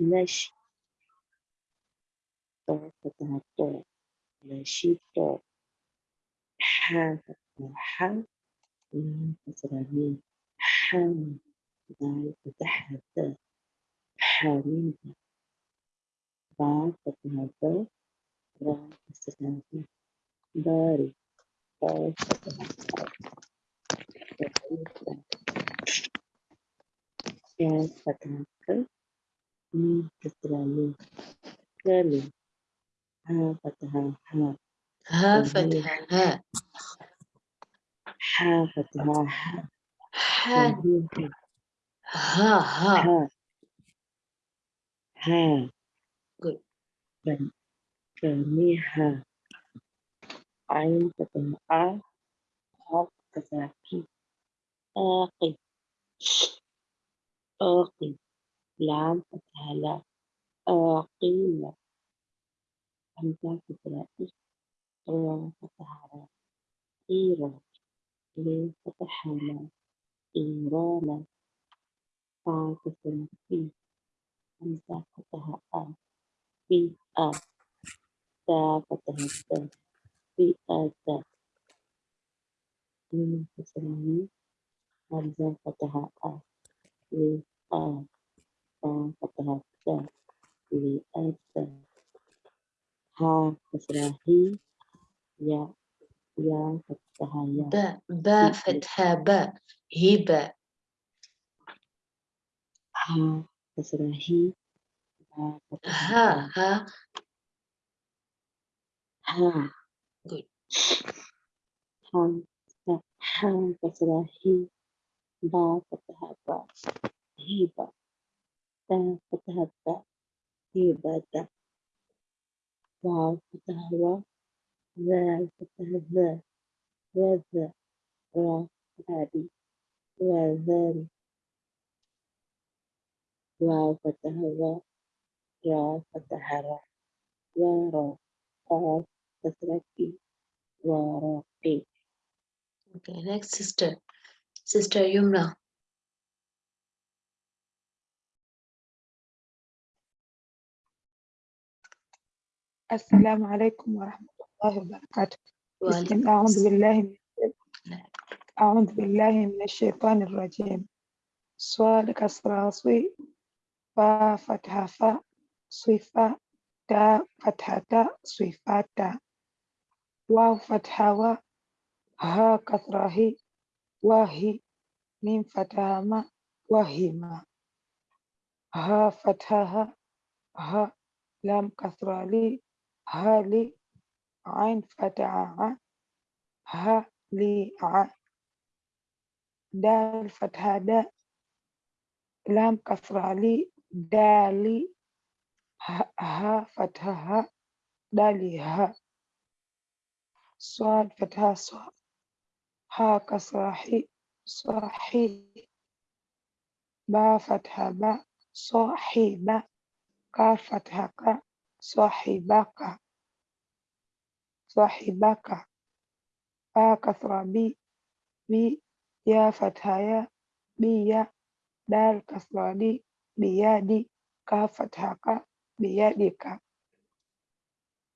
نشي طا فتحة طا نشيط حا فتحة ميم كسرة ميم حام دال فتحة د حميد با فتحة با را كسرة ب باري با فتحة باريكا كاف فتحة ك ميم كسرة ميم كلم ها فتحة ها ها فتحة ها حا فتحة ح ح كلمة ها ها ها ها Good. بن كلمة عين فتحة ع قاف فتحة كي آقي آقي لام فتحة لا آقيل همزة فتحة إي را فتحة را إيرا لام فتحة لا إيرانا. فا فتحة في همزة فتحة آ في آ. تا فتحة تا في آ. تا. ميم فتحة ميم همزة فتحة آ؟ لي آ تا فتحة تا لي آ تا ها فتحة هي يا يا فتحة يا با با في فتحة با هبة ها كسرة هي ها فتحة ها ها ها ها Good. ها ها كسرة هي با فتحة با هيبة تا فتحة تا هيبة تا واو فتحة وا ذال فتحة ذا وذا را ذابي وذان واو فتحة وا را فتحة را ورا قاف كسرة في وراقي Okay, next sister. Sister Yumna. السلام عليكم ورحمة الله وبركاته. بسم أعوذ. بالله من أعوذ بالله من الشيطان الرجيم. كسرة صي فا فتحة فا صفا تا فتحة تا صفاتا واو فتحة وا. ها كسرة هي. وهي ميم فتحة ما. وهما ها فتحة ها. ها. لام كسرة لي. ها لي عين فتحة ها لي ع دال فتحة دا لام كسرة لي دالي ها, فتحة ها دالي ها صاد فتحة صا ها كسرة حي صاحي با فتحة با صاحبة كاف فتحة كا صاحبك صاحبك كسرة بي. بي. يا فتحة. يا. بي. دال كسرة. دي. بيدي كا بيدك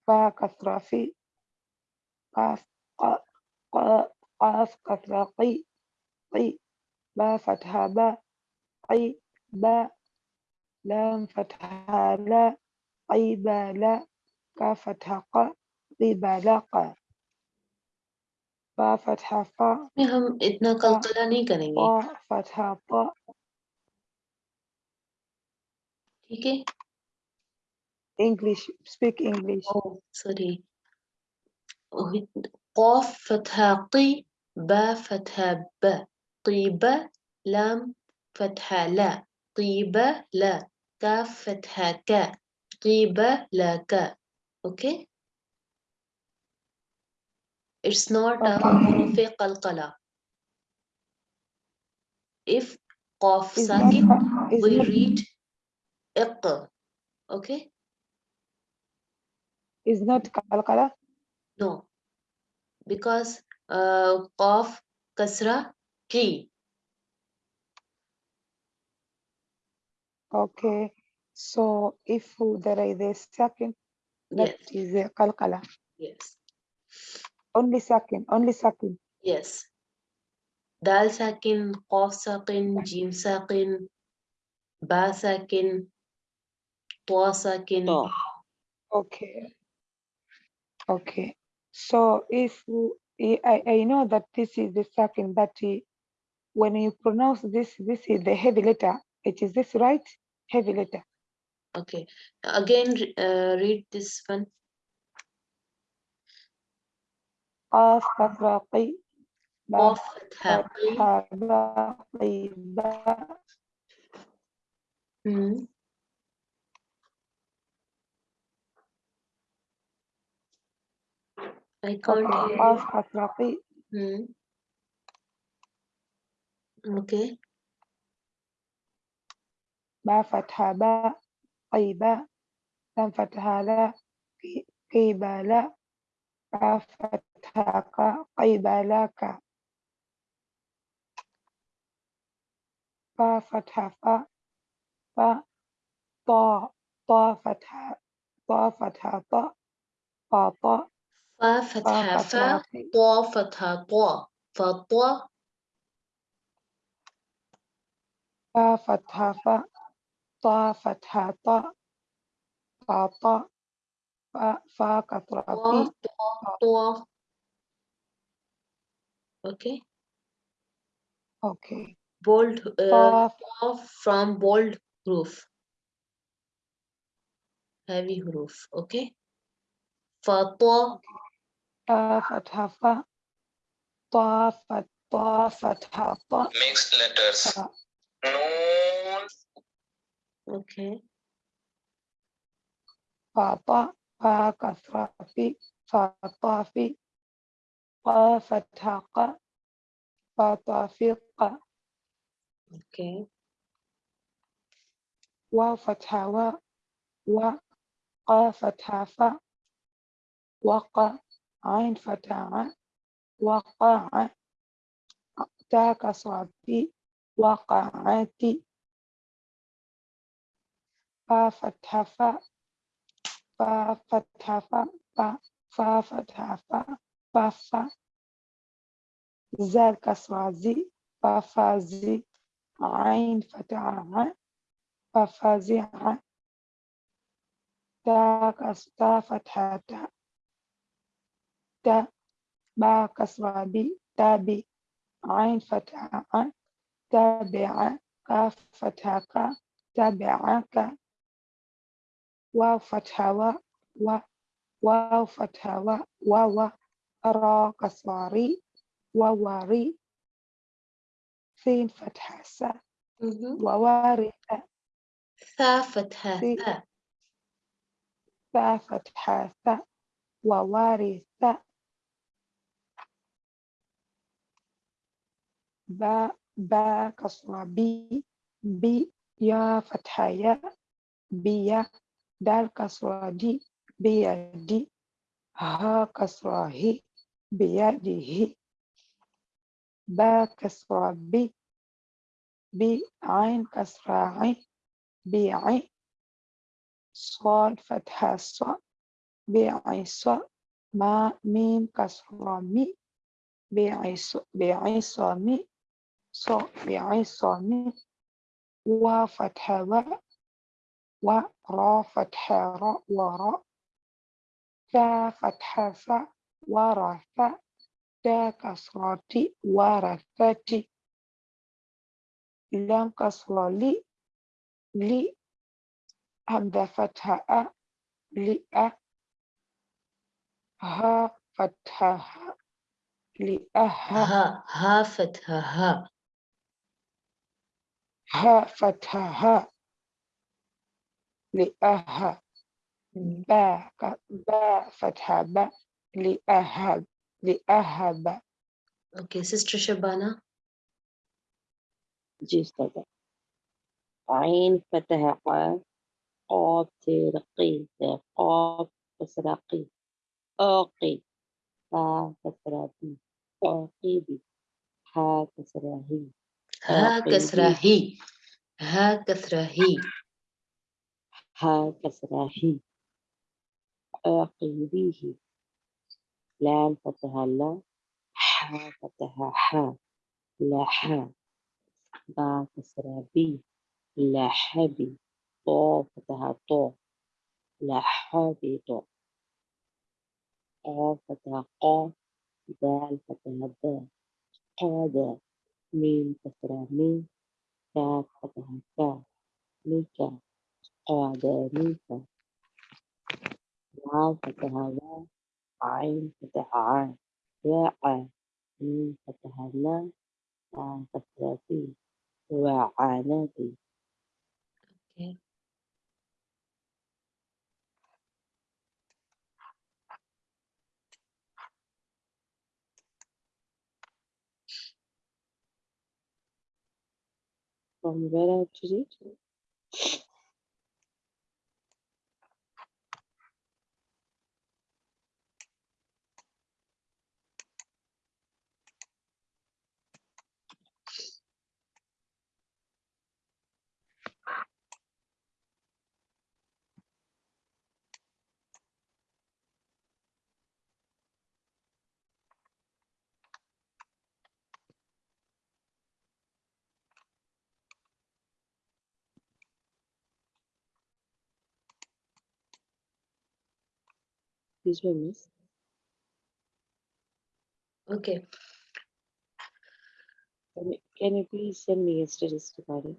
فا كسرة في. قاف. قا قا قاف. كسرة قي. قي. با فتحة. با. قي. با. لام فتحة. لا. قي با لا كاف فتحة قا قي با لا قا فا فتحة فا में हम इतना कलकला नहीं करेंगे طا فتحة طا ठीक है English speak English Oh, sorry. قاف فتحة قي با فتحة ب طيبة لام فتحة لا طيبة لا كاف فتحة كا طيبة لا كا okay it's not a Okay. حروف قلقلة if قاف is not ساكن is we not read إق okay is not قلقلة no because uh, قاف كسرة قي okay So if there is a second, that yes. is a kalkala. Yes. Only second, only second. Yes. Dal sakin, qaf sakin, jim sakin, ba sakin, ta sakin. Okay. Okay. So if I, I know that this is the second, but uh, when you pronounce this, this is the heavy letter. It is this right? Heavy letter. Okay. Again, re- uh, read this one. قاف كسرة قي با قاف فتحة قي فتحة با قي با مم. I can't Okay. hear قاف you. كسرة قي مم. Okay. با فتحة با قي با لام فتحة لا قي- قي با لا با فتحة قا قي با لا كا با فتحة فا فا طا طا فتحة طا فتحة طا فا طا فا فا فتحة كسرة فا قي طا فتحة طا فطا فا فتحة فا طا فتحة طا فا طا فا فا كسرة طا في طا طا Okay. Okay. Bold uh, طا طا from bold حروف heavy حروف Okay. فطا فا فتحة فا طا فت طا فتحة طا mixed letters. فا Noon, Okay. فا طا فا كسرة في فا طا في قا فتحة قا فا طا في قا. Okay. واو فتحة وا و قا فتحة فا. وقا عين فتحة ع. وقع تا كسرة في وقعت فا فتحة فا فا فتحة فا فا فا فتحة فا فا فا زال كسرة زي فا فا زي عين فتحة ع فا فا زي ع تا كس تا فتحة تا تا با كسرة بي تابي عين فتحة ع تابع كاف فتحة كا تابعك واو فتحة و و واو فتحة و واو را كسرة وواري سين فتحة سا Mhm. ووارث ثا فتحة ثا ثا فتحة ثا ووارث با با كسرة بي بي يا فتحة يا بيا دال كسرة دي بيدي ها كسرة هي بيده با كسرة بي بي عين كسرة عين بيعي صاد فتحة صا بيعي صا ما ميم كسرة مي بيعي صا بيعي صا مي صا مي و فتحة و و را فتحة را. ورا ثا فتحة ثا ورث تا كسرة ورثتي لام كسرة لي لي همزة فتحة أ لأ ها فتحة ها لأها ها ها فتحة ها ها فتحة ها لأها مم. با ك- با فتحة با لأهب لأهب Okay, Sister Shabana. Ji Ustad عين فتح قاف قاف ترقي قاف كسرقي آقي فا كسرقي عاقبي ها كسرهي ها عاقبي كسرة هي ها كسرة هي ها كسرة هي عقبيه لام فتحة لا حا فتحة حا لحا با كسرة بي لحبي طو فتحة طو لحبي طو قا فتحة قا. دال فتحة دا قادة ميم كسرة ميم. كاف فتحة كا. ميكا. قادة ميكا واو فتحة واو عين فتحة عين واع ميم فتحة لا عين كسرة بي وعانتي Okay. from where I have to read? Excuse me, miss. Okay. Can you, can you please send me yesterday's recording?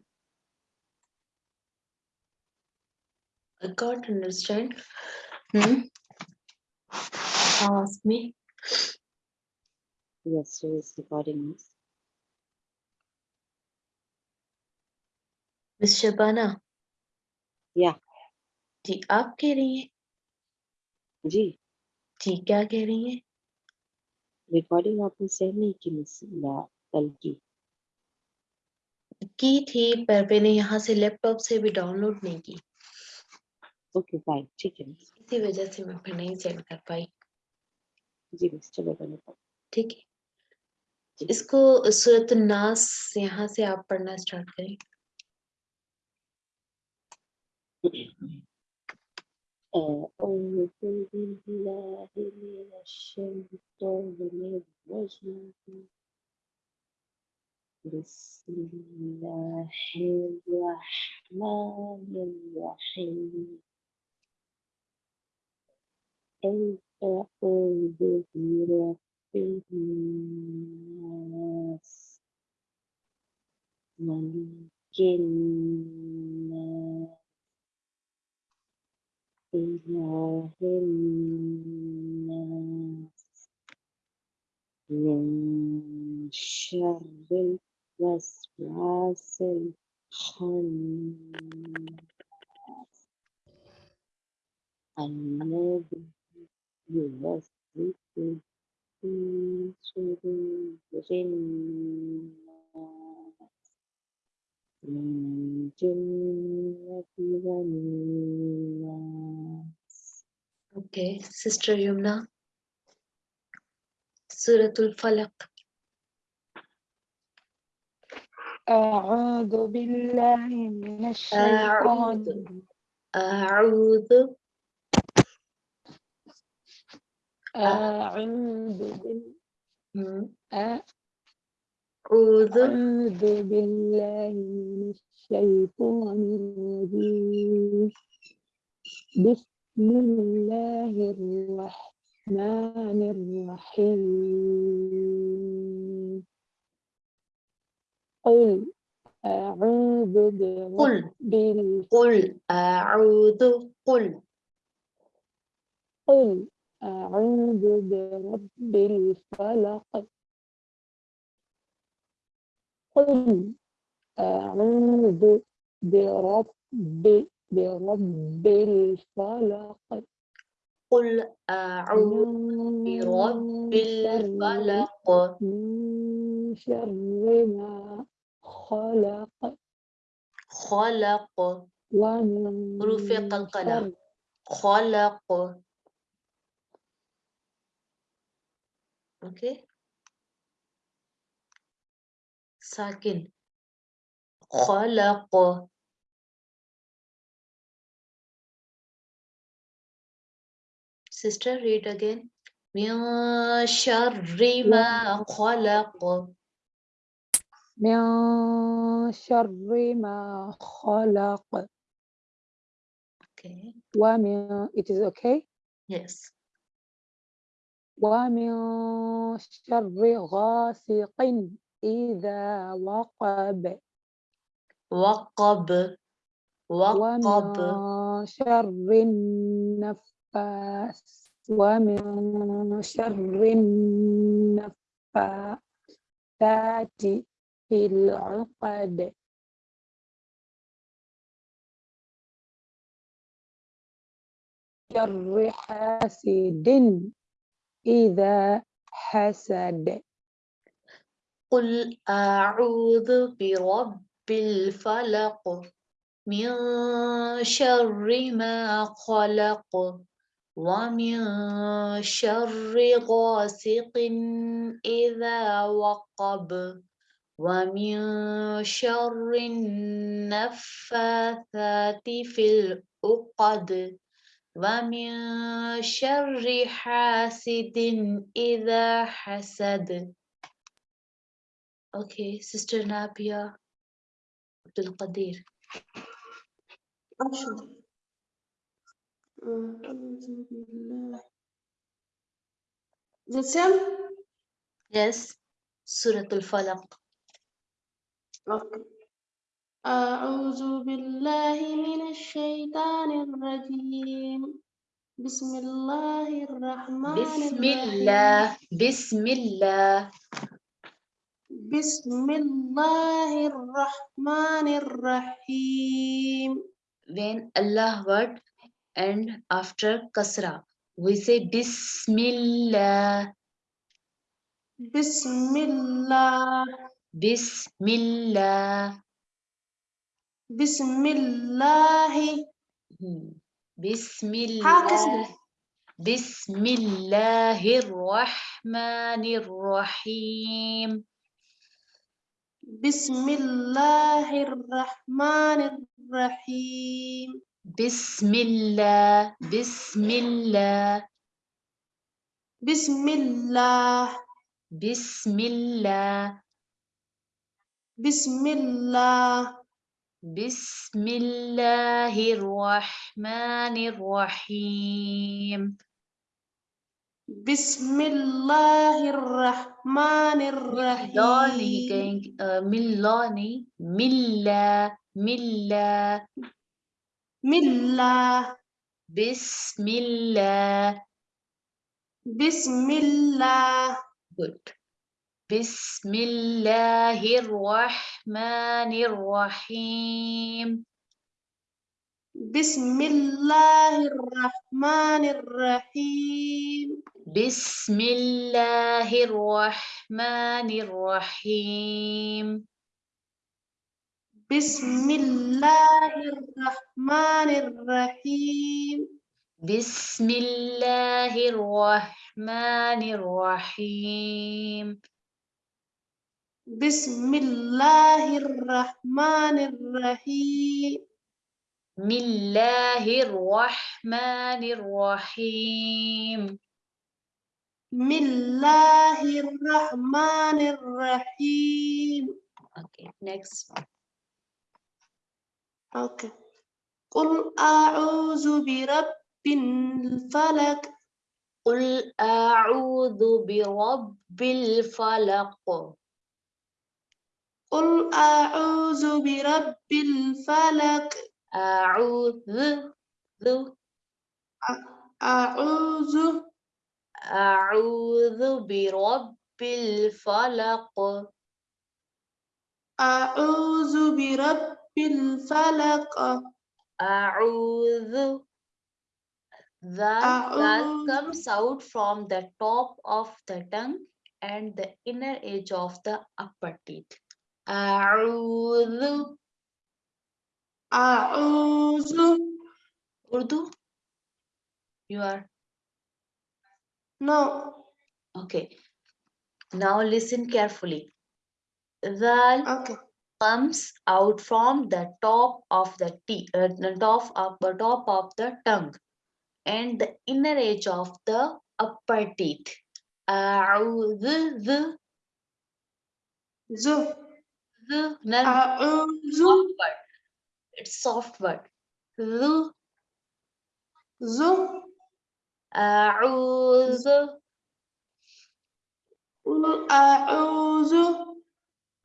I can't understand. Hmm? Ask me. Yesterday's recording, miss. Miss Shabana. Yeah. जी आप कह रही हैं जी। जी क्या कह रही हैं? रिकॉर्डिंग आपने सेंड नहीं की मिस ला कल की। की थी पर मैंने यहाँ से लैपटॉप से भी डाउनलोड नहीं की। ओके फाइन ठीक है। मिस इसी वजह से मैं फिर नहीं सेंड कर पाई। जी मिस चलेगा नो ठीक है। जी। इसको सूरत नास यहाँ से आप पढ़ना स्टार्ट करें। أعوذ بالله من الشيطان الرجيم بسم الله الرحمن الرحيم أعوذ برب الناس ملك الناس إله الناس من شر الوسواس الخناس الذي يوسوس في صدور الناس من Okay, Sister Yumna, Suratul Falak. أعوذ بالله من الشيطان. أعوذ أعوذ أعوذ بالله من الشيطان الرجيم. بسم الله الرحمن الرحيم. قل أعوذ برب قل أعوذ قل. قل أعوذ برب الفلق قل أعوذ برب برب الفلق. قل أعوذ برب الفلق من شر ما خلق. خلق. ومن قلقلة. شر خلق. أوكي ساكن خلق Sister, read again. من شر ما خلق من شر ما خلق Okay. ومن it is okay? Yes. ومن شر غاسق إذا وقب. وقب وقب. ومن شر النفاس ومن شر النفاثات في العقد. شر حاسد إذا حسد. قل أعوذ برب الفلق من شر ما خلق ومن شر غاسق إذا وقب ومن شر النفاثات في العقد ومن شر حاسد إذا حسد Okay, Sister Nabia Abdul Qadir. أشهر أعوذ بالله The same? Yes, Surah Al-Falaq. Okay. أعوذ بالله من الشيطان الرجيم بسم الله الرحمن بسم الله بسم الله بسم الله الرحمن الرحيم when Allah word and after kasra we say Bismillah بسم الله Bismillah بسم الله Hmm. Bismillah Bismillahirrahmanirrahim بسم الله الرحمن الرحيم Bismillah Bismillah بسم الله Bismillah بسم الله Bismillahirrahmanirrahim بسم الله الرحمن بسم الله الرحمن الرحيم ملاني ملا ملا ملا بسم الله بسم الله good. بسم الله الرحمن الرحيم بسم الله الرحمن الرحيم بسم الله الرحمن الرحيم. بسم الله الرحمن الرحيم. بسم الله الرحمن الرحيم. بسم الله الرحمن الرحيم. بسم الله الرحمن الرحيم. بسم الله الرحمن الرحيم. Okay next. أوكي قل أعوذ برب الفلك قل أعوذ برب الفلق. قل أعوذ برب الفلك أعوذ. أعوذ. أعوذ برب الفلق أعوذ برب الفلق أعوذ that that أعوذ comes out from the top of the tongue and the inner edge of the upper teeth. أعوذ أعوذ Urdu? You are no. Okay. Now listen carefully. The okay. comes out from the top of the t uh, top of the top of the tongue and the inner edge of the upper teeth. Uh, the Zu. No, uh, Soft word. It's soft word. Zu. zoom. أعوذ أعوذ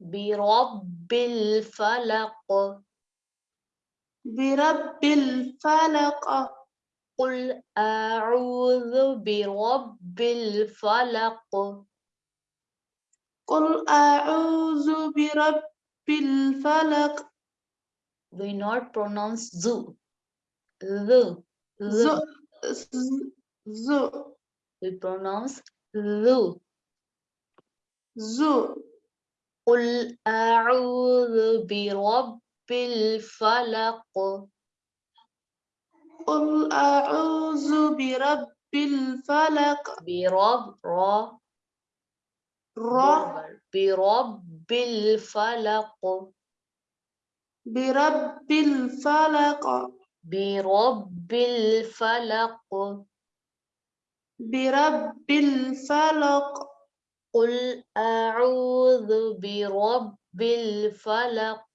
برب الفلق. برب الفلق. قل أعوذ برب الفلق. قل أعوذ برب الفلق. We not pronounce zu. The. ذ ذ We pronounce the. ذ قل أعوذ برب الفلق. قل أعوذ برب الفلق. برب را را برب الفلق. برب الفلق. برب الفلق. برب الفلق. قل أعوذ برب الفلق.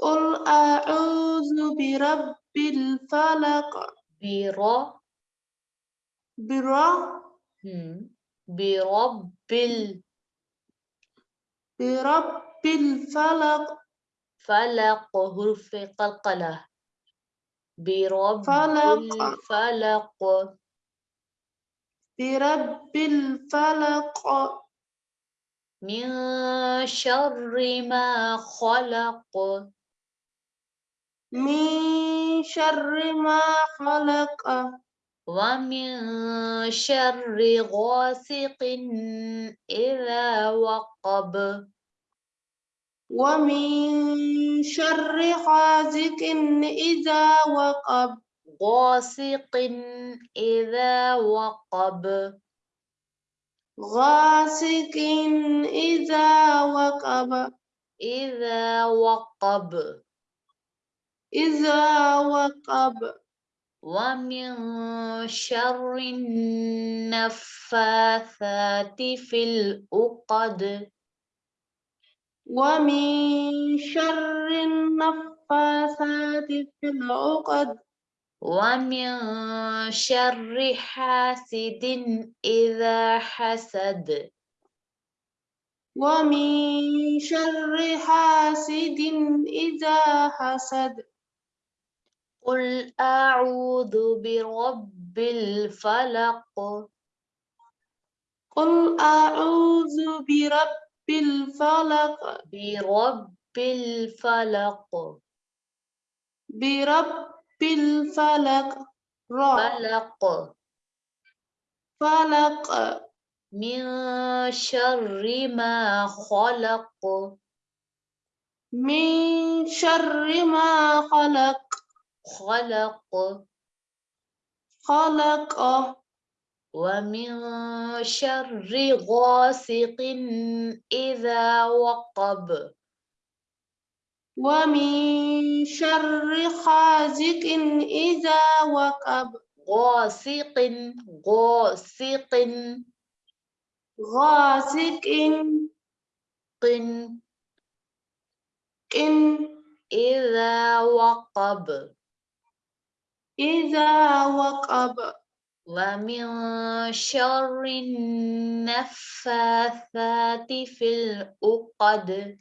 قل أعوذ برب الفلق. برا برا هم، برب ال. برب الفلق. فلق حرف قلقلة. برب فلق. الفلق. برب الفلق. من شر ما خلق. من شر ما خلق. ومن شر غاسق إذا وقب. ومن شر حازق إذا وقب. غاسق إذا وقب. غاسق إذا وقب. إذا وقب. إذا وقب. ومن شر النفاثات في العقد ومن شر النفاثات في العقد ومن شر حاسد إذا حسد. ومن شر حاسد إذا حسد. قل أعوذ برب الفلق. قل أعوذ برب الفلق. برب الفلق. برب الفلق را. فلق. فلق. من شر ما خلق. من شر ما خلق. خلق. خلق. ومن شر غاسق إذا وقب. ومن شر حازق إذا وقب غاسق غاسق. غاسق قن. إن إذا وقب. إذا وقب. ومن شر النفاثات في العقد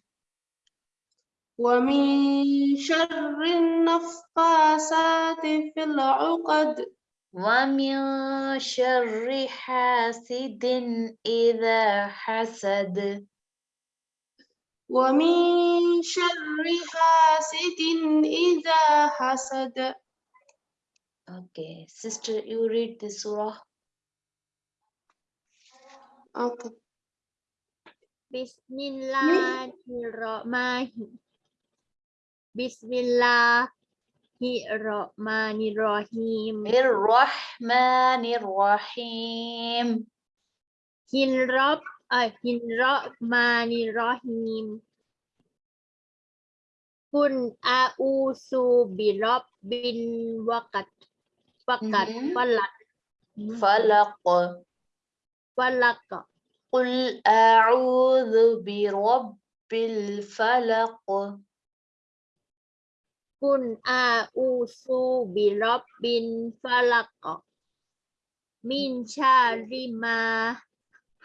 ومن شر النفاسات في العقد ومن شر حاسد إذا حسد ومن شر حاسد إذا حسد Okay, sister, you read the surah. Okay. Bismillahirrahmanirrahim. بسم الله الرحمن الرحيم الرحمن الرحيم الرب الرحمن الرحيم كن أعوذ برب الوقت فقط فلق فلق فلق قل أعوذ برب الفلق กุนอาอูซูบิรบบินฟาลักกอมินชาริมา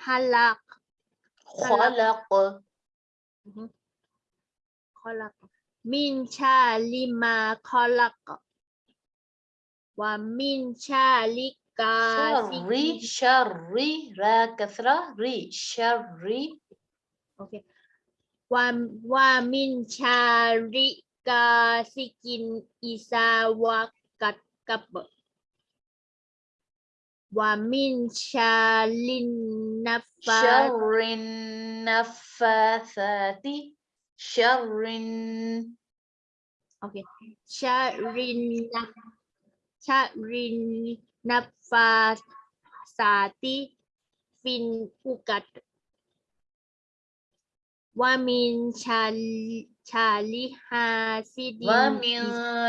ฮัลักขอลักขอลักมินชาริมาคอลักว่ามินชาลิการีชารีรากัสระรีชารีโอเคว่าว่ามินชาริ kasikin isawa katkap Wamin shalin nafa. nafas nafa nafasati syarrin oke okay. syarrin nafa nafasati fin ukat wamin min syali hasidin. Wa min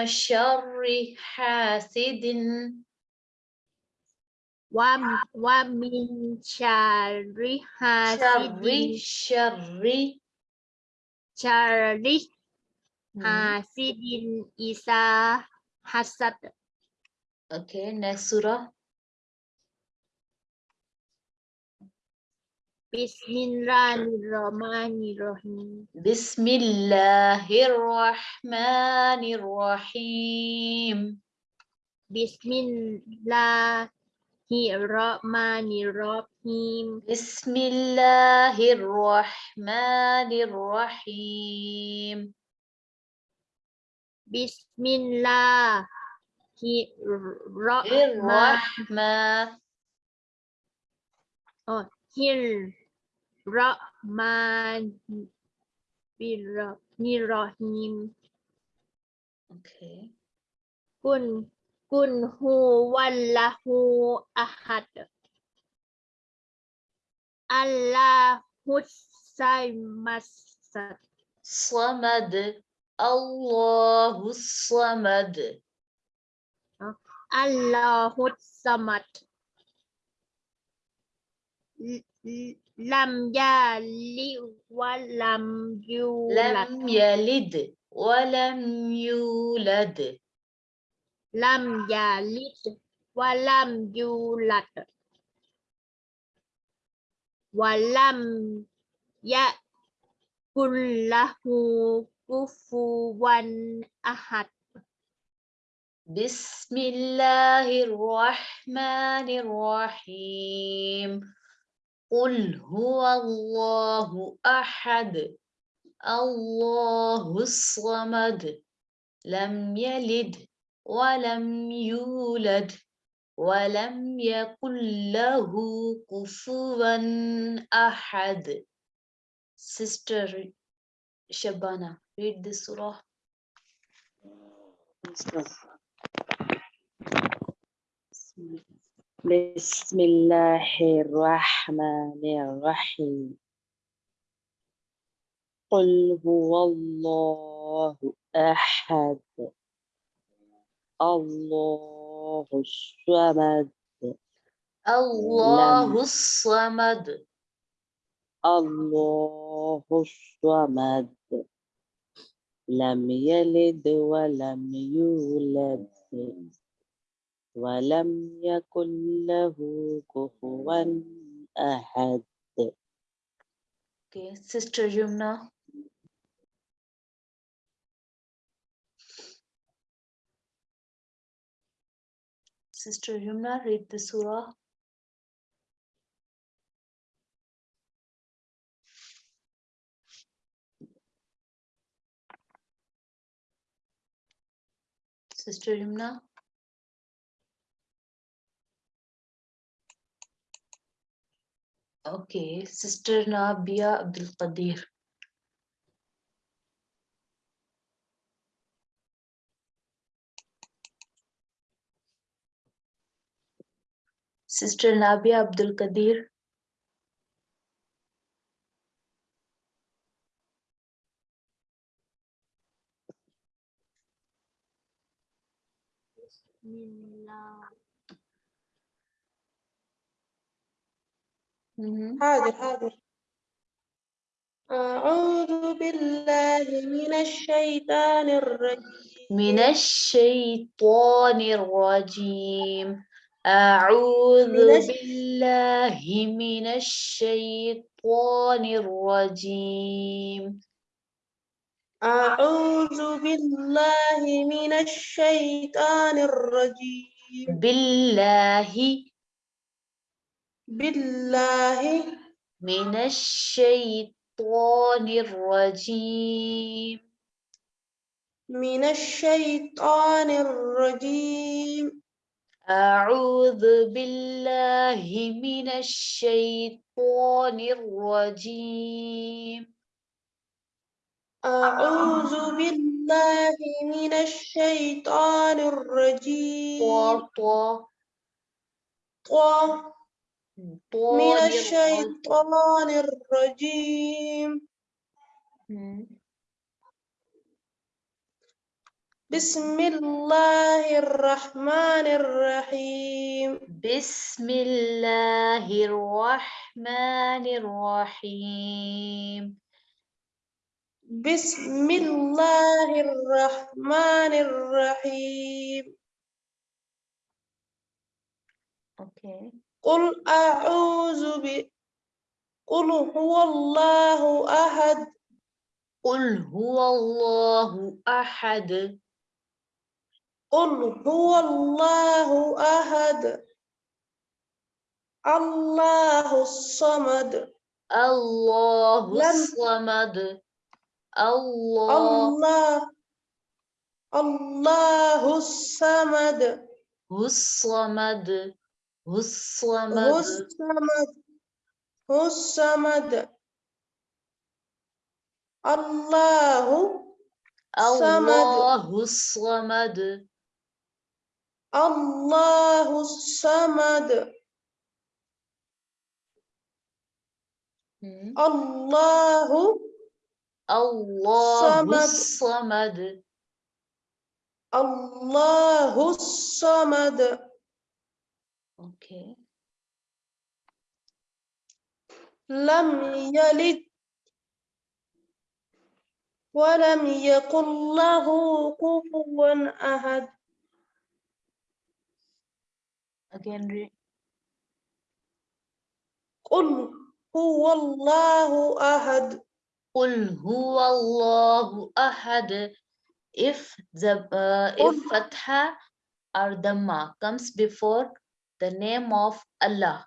syarri hasidin. Wa, wa min syarri hasidin. Syarri. Syarri. Hmm. Hasidin isa hasad. Okay, next surah. Bismillahirrahmanirrahim بسم الله الرحمن الرحيم Bismillahirrahmanirrahim بسم الله الرحمن الرحيم Bismillahirrahmanirrahim الرحمن Rahmanirrahim Okay. Kun kun huwallahu ahad Allahus samad صمد الله الصمد Allahus samad L- l- Lam yali wa lam yulad لم يلد ولم يولد Lam yalid wa lam yulad wa lam yakul lahu kufuwan ahad بسم الله الرحمن الرحيم قل هو الله أحد الله الصمد لم يلد ولم يولد ولم يكن له كفوا أحد Sister Shabana, read this surah. بسم الله الرحمن الرحيم. قل هو الله أحد. الله الصمد. الله الصمد. الله الصمد. لم يلد ولم يولد. ولم يكن له كفوا أحد Okay, Sister Yumna. Sister Yumna, read the surah. Sister Yumna. Okay, Sister Nabia Abdul Qadir. Sister Nabia Abdul Qadir. Bismillah. حاضر حاضر. أعوذ بالله من الشيطان الرجيم. من الشيطان الرجيم. أعوذ بالله من الشيطان الرجيم. أعوذ بالله من الشيطان الرجيم. بالله بالله. من الشيطان الرجيم. من الشيطان الرجيم. أعوذ بالله من الشيطان الرجيم. أعوذ بالله من الشيطان طا الرجيم. طه. طا من. الشيطان الرجيم. بسم الله الرحمن الرحيم بسم الله الرحمن الرحيم بسم الله الرحمن الرحيم Okay. قل أعوذ ب قل هو الله أحد قل هو الله أحد قل هو الله أحد الله الصمد الله الصمد الله الله الله الصمد الصمد هو هو الصمد الصمد الله صمد الله الصمد الله الصمد. الله الله صمد. الصمد الله الصمد Okay. لم يلد ولم يكن له كفوا أحد Again, read. قل هو الله أحد قل هو الله أحد if the uh, if قل- fatha or dhamma comes before the name of Allah.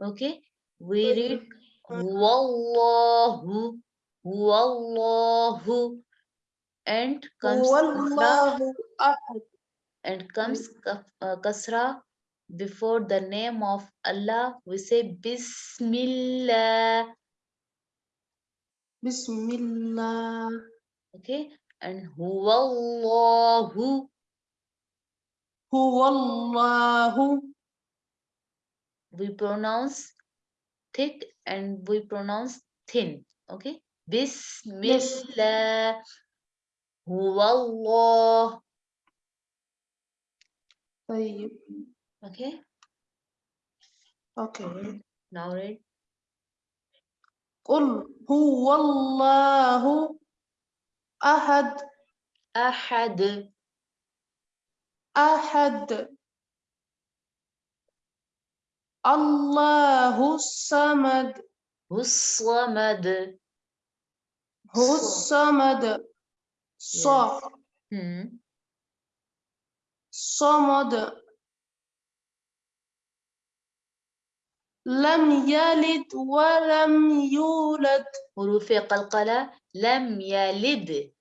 Okay, we read Wallahu, Wallahu, and comes Wallahu and comes uh, kasra before the name of Allah. We say Bismillah. Bismillah. Okay, and Huwallahu. Huwallahu we pronounce thick and we pronounce thin okay bismillah huwallah طيب okay أوكي now read قل هو الله أحد ahad أحد الله الصمد هو ص- الصمد ص. صمد لم يلد ولم يولد حروف قلقلة لم يلد